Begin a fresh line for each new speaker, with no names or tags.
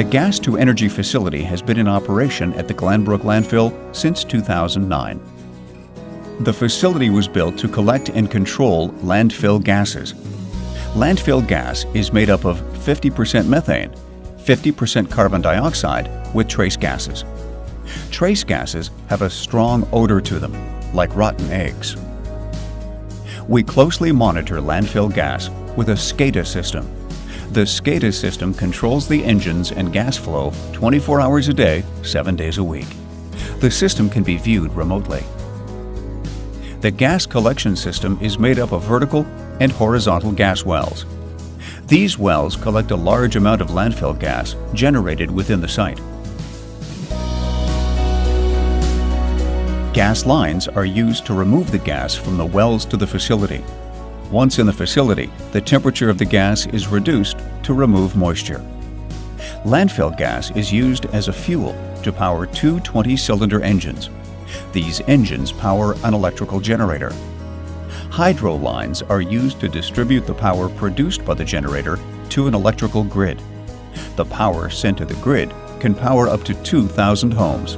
The gas to energy facility has been in operation at the Glanbrook landfill since 2009. The facility was built to collect and control landfill gases. Landfill gas is made up of 50% methane, 50% carbon dioxide with trace gases. Trace gases have a strong odor to them, like rotten eggs. We closely monitor landfill gas with a SCADA system. The SCADA system controls the engines and gas flow 24 hours a day, 7 days a week. The system can be viewed remotely. The gas collection system is made up of vertical and horizontal gas wells. These wells collect a large amount of landfill gas generated within the site. Gas lines are used to remove the gas from the wells to the facility. Once in the facility, the temperature of the gas is reduced to remove moisture. Landfill gas is used as a fuel to power two 20-cylinder engines. These engines power an electrical generator. Hydro lines are used to distribute the power produced by the generator to an electrical grid. The power sent to the grid can power up to 2,000 homes.